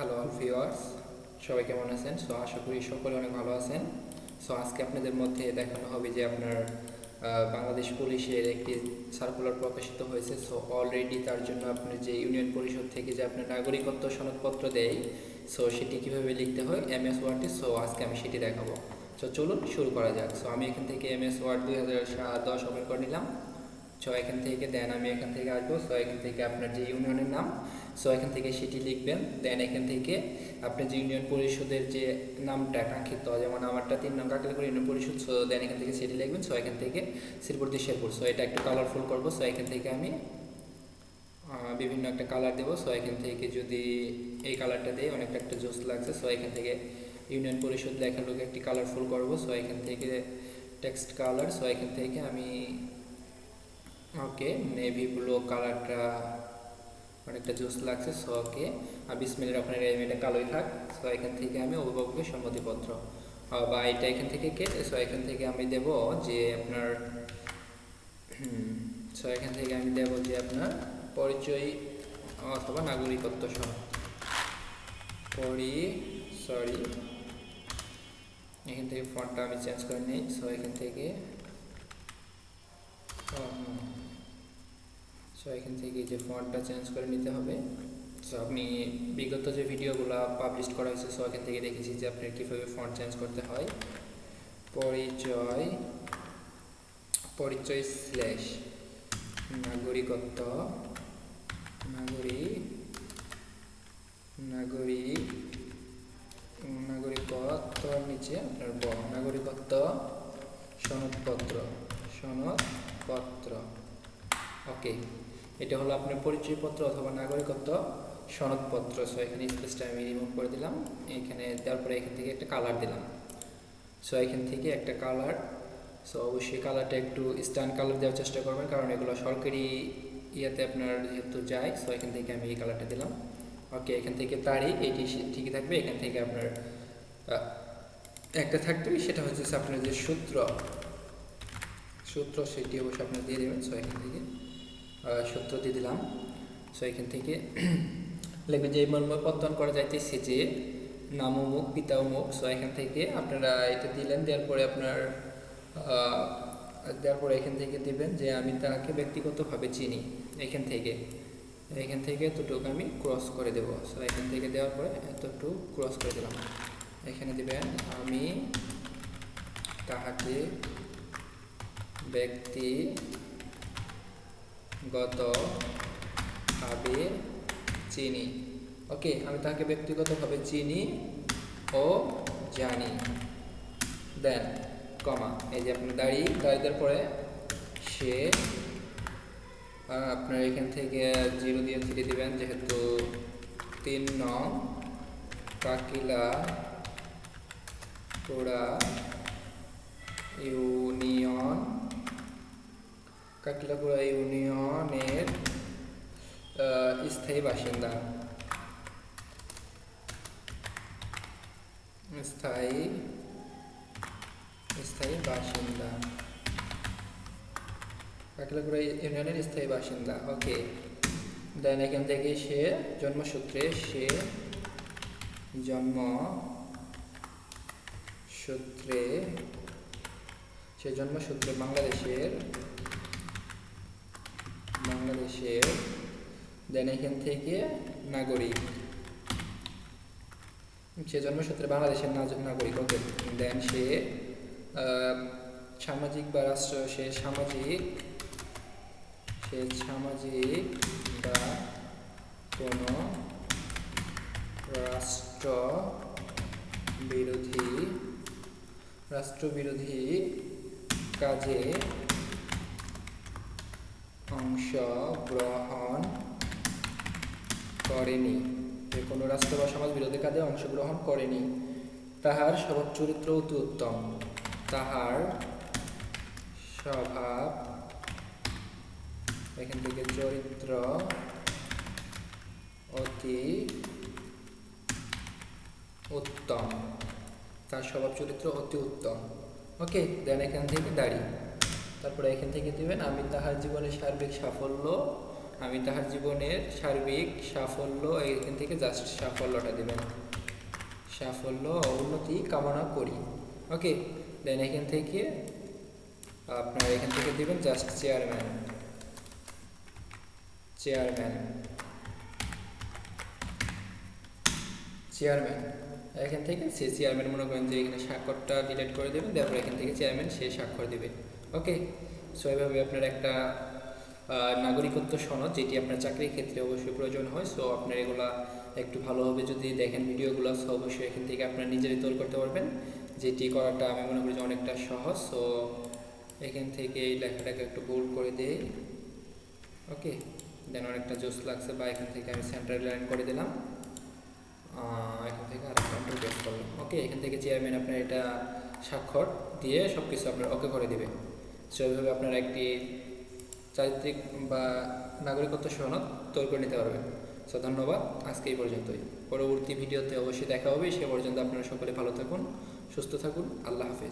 Hello all viewers সবাই কেমন আছেন? সো আশা করি সকলে অনেক ভালো আছেন। সো আজকে আপনাদের মধ্যে দেখানো হবে যে আপনার বাংলাদেশ পুলিশের একটি সার্কুলার প্রকাশিত হয়েছে। সো অলরেডি তার জন্য আপনার যে ইউনিয়ন পরিষদ থেকে যে আপনার নাগরিকত্ব সনদপত্র দেয় সো সেটি কীভাবে লিখতে হয়? এম এস ওয়ার্ডে সো আজকে আমি সেটি দেখাবো। তো চলুন শুরু করা যাক। সো আমি এখান থেকে এম এস ওয়ার্ড দুই হাজার সাত দশ ওপেন করে নিলাম। সো এখান থেকে দেন আমি এখান থেকে আসব সো এখান থেকে আপনার যে ইউনিয়নের নাম সো এখান থেকে সেটি লিখবেন দেন এখান থেকে আপনার যে ইউনিয়ন পরিষদের যে নামটা কাঙ্ক্ষিত যেমন আমারটা তিন নং কাকলিপুর ইউনিয়ন পরিষদ সো দেন এখান থেকে সেটি লিখবেন সো এখান থেকে শ্রীপুর দিয়ে শেরপুর সো এটা একটু কালারফুল করব সো এখান থেকে আমি বিভিন্ন একটা কালার দেবো সো এখান থেকে যদি এই কালারটা দিই অনেকটা একটা জোস লাগছে সো এখান থেকে ইউনিয়ন পরিষদ লেখার লোক একটি কালারফুল করব সো এখান থেকে টেক্সট কালার সো এখান থেকে আমি ওকে নেভি ব্লু কালারটা অনেকটা জুস লাগছে সো ওকে আর বিসমিলের ওখানে এটা কালোই থাক সো এখান থেকে আমি অভিভাবকের সম্মতিপত্র। বা এটা এখান থেকে কেটে সো এখান থেকে আমি দেব যে আপনার সো এখান থেকে আমি দেব যে আপনার পরিচয় অথবা নাগরিকত্ব সহ। পরি সরি এখান থেকে ফন্টটা আমি চেঞ্জ করে নিই সো এখান থেকে সো এখান থেকে যে ফন্টটা চেঞ্জ করে নিতে হবে। সো আপনি বিগত যে ভিডিওগুলো পাবলিশ করা হয়েছে সো এখান থেকে দেখেছি যে আপনি কীভাবে ফন্ট চেঞ্জ করতে হয়। পরিচয় পরিচয় স্ল্যাশ নাগরিকত্ব, নাগরিক নাগরিক, নাগরিকত্ব নিচে আপনার নাগরিকত্ব সনদপত্র সনদপত্র। ওকে, এটা হলো আপনার পরিচয়পত্র অথবা নাগরিকত্ব সনদপত্র। সো এখানে স্পেসটা আমি রিমুভ করে দিলাম। এখানে তারপরে এখান থেকে একটা কালার দিলাম। সো এখান থেকে একটা কালার সো অবশ্যই কালারটা একটু স্টান কালার দেওয়ার চেষ্টা করবেন, কারণ এগুলো সরকারি ইয়েতে আপনার যেহেতু যায় সো এখান থেকে আমি এই কালারটা দিলাম। ওকে এখান থেকে তারিখ, এটি ঠিকই থাকবে। এখান থেকে আপনার একটা থাকবে। সেটা হচ্ছে আপনার যে সূত্র। সূত্র, সেটি অবশ্যই আপনার দিয়ে দেবেন। সো এখান থেকে আহ, সূত্র দিয়ে দিলাম। সো এখান থেকে লিখবেন যে মর্ম পত্তন করা যাইতেছে যে নাম অমুক পিতা সো এখান থেকে আপনারা এটা দিলেন দেওয়ার পরে আপনার দেওয়ার পরে এখান থেকে দিবেন যে আমি তাকে ব্যক্তিগতভাবে চিনি। এখান থেকে এখান থেকে এতটুকু আমি ক্রস করে দেবো। সো এখান থেকে দেওয়ার পরে এতটুকু ক্রস করে দিলাম। এখানে দিবেন আমি তাহাকে ব্যক্তি গতভাবে চিনি। ওকে আমি তাকে ব্যক্তিগতভাবে চিনি ও জানি। দেন কমা এই যে আপনার দাড়ি দাড়ি দেওয়ার পরে সে আপনার এখান থেকে জিরো দিয়ে থ্রি দিবেন, যেহেতু তিন নং কাকিলা পোড়া ইউনিয়ন কাকিলাপুরা ইউনিয়নের স্থায়ী বাসিন্দা। স্থায়ী স্থায়ী বাসিন্দা। কাকিলাপুরা ইউনিয়নের স্থায়ী বাসিন্দা, ওকে। দেন এখান থেকে সে জন্মসূত্রে সে জন্ম সূত্রে সে জন্মসূত্রে বাংলাদেশের বাংলাদেশের দেন এখান থেকে নাগরিক। সে জন্মসূত্রে বাংলাদেশের নাগরিক, ওকে। দেন সে সামাজিক বা রাষ্ট্র, সে সামাজিক সে সামাজিক বা কোনো রাষ্ট্র বিরোধী, রাষ্ট্রবিরোধী কাজে অংশগ্রহণ করেনি। যে কোনো রাষ্ট্র বা সমাজ বিরোধী কাজে অংশগ্রহণ করেনি, তাহার স্বভাব চরিত্র অতি উত্তম। তাহার স্বভাব এখান থেকে চরিত্র অতি উত্তম। তার স্বভাব চরিত্র অতি উত্তম। ওকে, দেন এখান থেকে দাড়ি। তারপরে এখান থেকে দিবেন, আমি তাহার জীবনের সার্বিক সাফল্য, আমি তাহার জীবনের সার্বিক সাফল্য, এখান থেকে জাস্ট সাফল্যটা দেবেন। সাফল্য, উন্নতি কামনা করি। ওকে দেন এখান থেকে আপনার এখান থেকে দিবেন জাস্ট চেয়ারম্যান চেয়ারম্যান চেয়ারম্যান এখান থেকে সে চেয়ারম্যান মনে করেন যে এখানে স্বাক্ষরটা ডিলিট করে দেবেন, তারপর এখান থেকে চেয়ারম্যান সে স্বাক্ষর দেবে। ওকে সো এভাবে আপনার একটা নাগরিকত্ব সনদ, যেটি আপনার চাকরির ক্ষেত্রে অবশ্যই প্রয়োজন হয় সো আপনার এগুলা একটু ভালোভাবে যদি দেখেন ভিডিওগুলো সো অবশ্যই এখান থেকে আপনার নিজেরাই তৈরি করতে পারবেন। যেটি করাটা আমি মনে করি যে অনেকটা সহজ সো এখান থেকে এই লেখাটাকে একটু বোল্ড করে দিই। ওকে দেন অনেকটা জোস লাগছে, বা এখান থেকে আমি সেন্টার লাইন করে দিলাম। এখান থেকে আর কন্ট্রোল ওকে এখান থেকে চেয়ারম্যান আপনার এটা স্বাক্ষর দিয়ে সব কিছু আপনার ওকে করে দেবে। সো এইভাবে আপনার একটি চারিত্রিক বা নাগরিকত্ব সনদ তৈরি করে নিতে পারবেন। সো ধন্যবাদ, আজকে এই পর্যন্তই। পরবর্তী ভিডিওতে অবশ্যই দেখা হবে, সে পর্যন্ত আপনারা সকলে ভালো থাকুন, সুস্থ থাকুন, আল্লাহ হাফেজ।